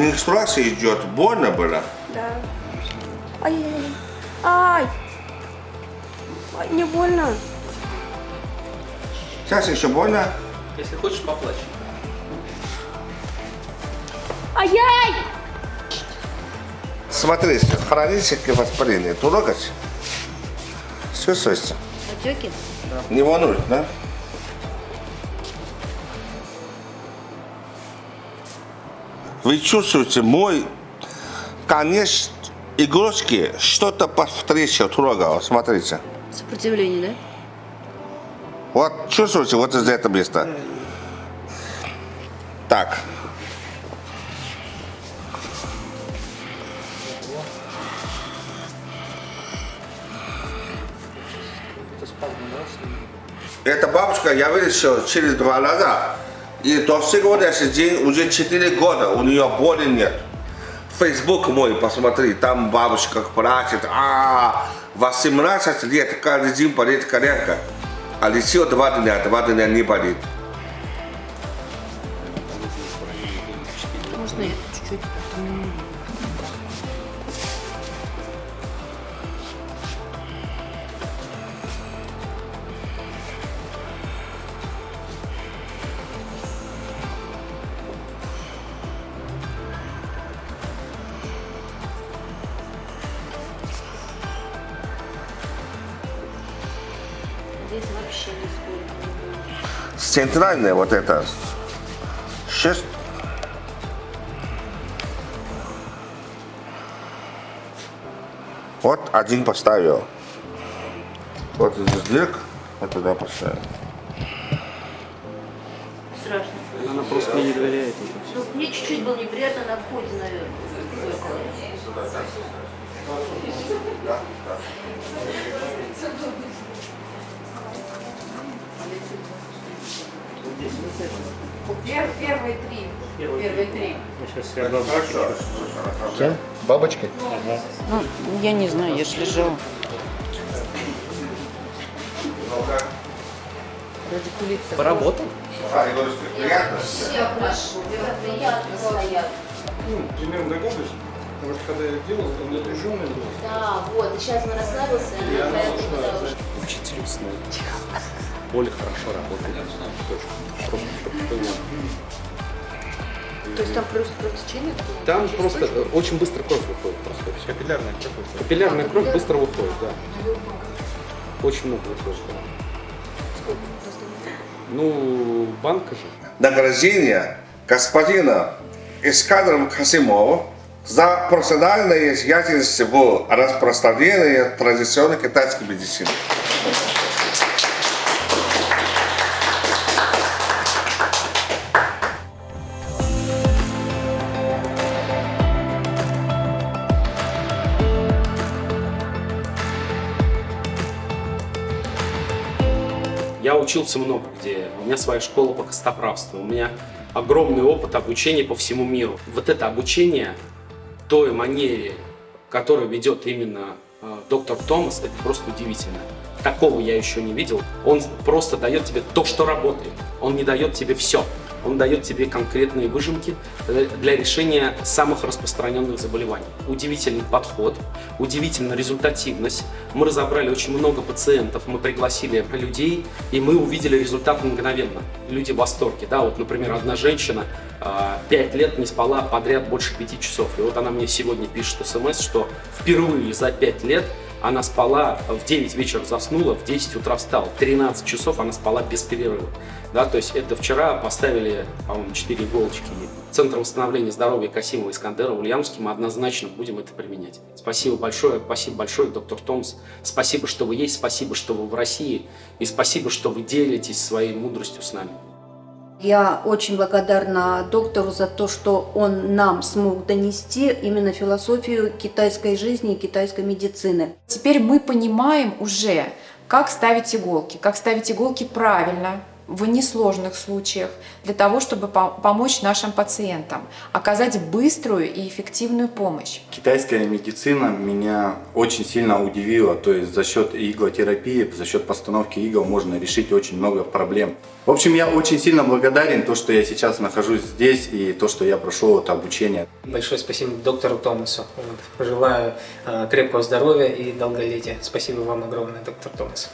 когда менструация идет, больно было? Да. Ай, ай, ай, не больно. Сейчас еще больно? Если хочешь, поплачь. Ай-яй! Смотрите, хроническое воспаление. Трогать? Чувствуете? Отеки? Не волнует, да? Вы чувствуете, мой конец игрушки что-то повстречу трогал. Смотрите. Сопротивление, да? Вот чувствуете, вот из этого места. Так. Эта бабушка я вылечил через два раза. И до сегодняшний день уже 4 года у нее боли нет. Фейсбук мой, посмотри, там бабушка плачет. А, 18 лет, каждый день болит коленка. А лечил два дня, два дня не болит. Можно я чуть-чуть? Здесь вообще нисколько. Центральная вот эта. Шесть. Вот один поставил. Вот здесь дырк, вот туда поставил. Страшно. Она просто мне не доверяет. Ну, мне чуть-чуть было неприятно на входе, наверное. Пер- Первые три. Первые три. Я сейчас бабушке Кем? Бабочкой? Ну, я не знаю, я ж лежала. Радикулит. Поработал? А, Егорушка, приятно? Все хорошо, приятно стоят. Ну, примерно догадываюсь, потому что когда я делал, он напряженный был. Да, вот, и сейчас он расслабился, и она потому что- Учителю Оля хорошо работает. Точно. Просто. То есть там просто кровотечение? Там просто э, очень быстро кровь выходит. Просто всё. Капиллярная кровь. Капиллярная кровь быстро выходит, да. Очень много выходит. Ну, банка же. Награждение господина Искадром Касимова за профессиональное деятельность в распространении традиционной китайской медицины. Я учился много где. У меня своя школа по костоправству. У меня огромный опыт обучения по всему миру. Вот это обучение той манере, которую ведет именно э, доктор Томас, это просто удивительно. Такого я еще не видел. Он просто дает тебе то, что работает. Он не дает тебе все. Он дает тебе конкретные выжимки э, для решения самых распространенных заболеваний. Удивительный подход, удивительная результативность. Мы разобрали очень много пациентов, мы пригласили людей, и мы увидели результат мгновенно. Люди в восторге. Да, вот, например, одна женщина а, пять лет не спала подряд больше пяти часов. И вот она мне сегодня пишет смс, что впервые за пять лет она спала, в 9 вечера заснула, в 10 утра встала. 13 часов она спала без перерыва. Да, то есть это вчера поставили, по-моему, 4 иголочки. Центр восстановления здоровья Касимова Искандера в Ульяновске мы однозначно будем это применять. Спасибо большое, спасибо большое, доктор Томс. Спасибо, что вы есть, спасибо, что вы в России. И спасибо, что вы делитесь своей мудростью с нами. Я очень благодарна доктору за то, что он нам смог донести именно философию китайской жизни и китайской медицины. Теперь мы понимаем уже, как ставить иголки, как ставить иголки правильно, в несложных случаях для того, чтобы по- помочь нашим пациентам, оказать быструю и эффективную помощь. Китайская медицина меня очень сильно удивила. То есть за счет иглотерапии, за счет постановки игл можно решить очень много проблем. В общем, я очень сильно благодарен то, что я сейчас нахожусь здесь и то, что я прошел это обучение. Большое спасибо доктору Томасу. Вот. Пожелаю э, крепкого здоровья и долголетия. Спасибо вам огромное, доктор Томас.